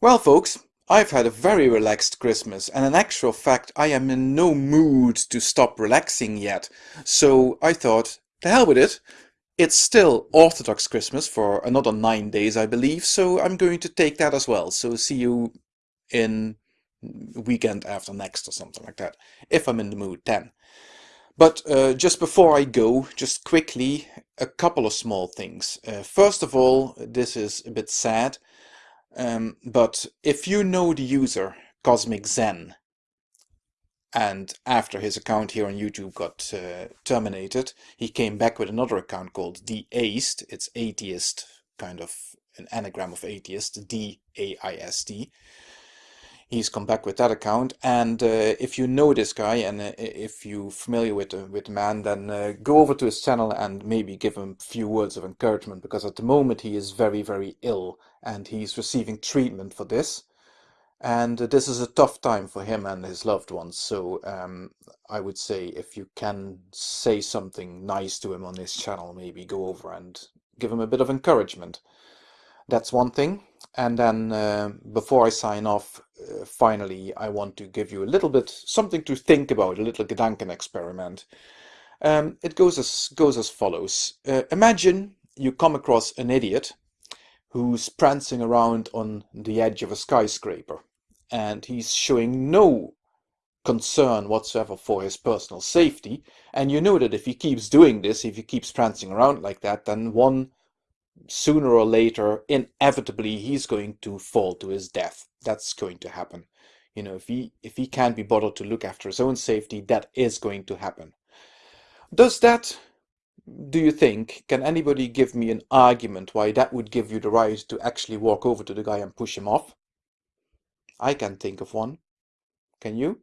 Well, folks, I've had a very relaxed Christmas, and in actual fact, I am in no mood to stop relaxing yet. So I thought, the hell with it. It's still Orthodox Christmas for another nine days, I believe, so I'm going to take that as well. So see you in weekend after next or something like that, if I'm in the mood then. But uh, just before I go, just quickly, a couple of small things. Uh, first of all, this is a bit sad. Um, but if you know the user, Cosmic Zen, and after his account here on YouTube got uh, terminated, he came back with another account called Deaist. It's atheist, kind of an anagram of atheist, D-A-I-S-T he's come back with that account. And uh, if you know this guy and uh, if you're familiar with uh, with the man then uh, go over to his channel and maybe give him a few words of encouragement because at the moment he is very very ill and he's receiving treatment for this. And this is a tough time for him and his loved ones. So um, I would say if you can say something nice to him on his channel maybe go over and give him a bit of encouragement. That's one thing and then uh, before I sign off, uh, finally, I want to give you a little bit something to think about, a little Gedanken experiment. Um, it goes as goes as follows. Uh, imagine you come across an idiot who's prancing around on the edge of a skyscraper and he's showing no concern whatsoever for his personal safety and you know that if he keeps doing this if he keeps prancing around like that then one sooner or later, inevitably, he's going to fall to his death. That's going to happen. You know, if he if he can't be bothered to look after his own safety, that is going to happen. Does that, do you think, can anybody give me an argument why that would give you the right to actually walk over to the guy and push him off? I can think of one. Can you?